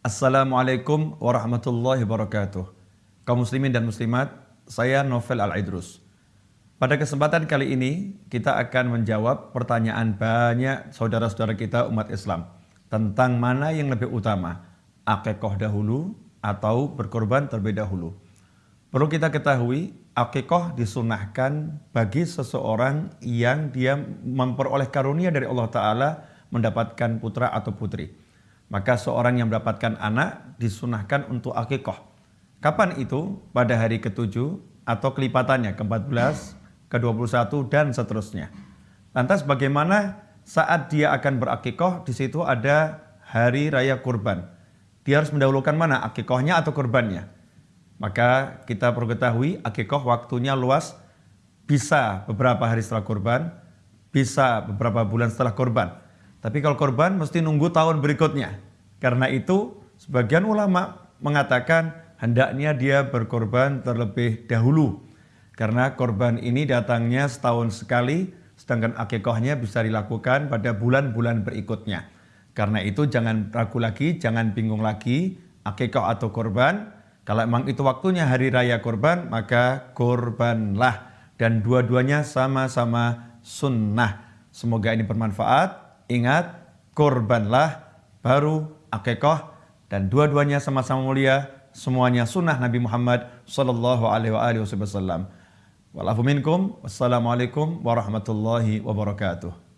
Assalamualaikum warahmatullahi wabarakatuh. Kaum muslimin dan muslimat, saya Novel Al-Idrus. Pada kesempatan kali ini, kita akan menjawab pertanyaan banyak saudara-saudara kita umat Islam tentang mana yang lebih utama, akikoh dahulu atau berkorban terlebih dahulu. Perlu kita ketahui, akikoh disunahkan bagi seseorang yang dia memperoleh karunia dari Allah Ta'ala mendapatkan putra atau putri. Maka seorang yang mendapatkan anak disunahkan untuk akikoh. Kapan itu? Pada hari ketujuh atau kelipatannya ke-14, ke-21 dan seterusnya. Lantas bagaimana saat dia akan berakikoh? Di situ ada hari raya kurban. Dia harus mendahulukan mana? Akikohnya atau kurbannya? Maka kita perlu ketahui akikoh waktunya luas bisa beberapa hari setelah kurban, bisa beberapa bulan setelah kurban. Tapi kalau korban mesti nunggu tahun berikutnya. Karena itu sebagian ulama mengatakan hendaknya dia berkorban terlebih dahulu. Karena korban ini datangnya setahun sekali, sedangkan akikohnya bisa dilakukan pada bulan-bulan berikutnya. Karena itu jangan ragu lagi, jangan bingung lagi, akikoh atau korban. Kalau memang itu waktunya hari raya korban, maka korbanlah. Dan dua-duanya sama-sama sunnah. Semoga ini bermanfaat. Ingat, korbanlah baru akikoh dan dua-duanya sama-sama mulia, semuanya sunnah Nabi Muhammad sallallahu alaihi wasallam. Walafu minkum, wassalamualaikum warahmatullahi wabarakatuh.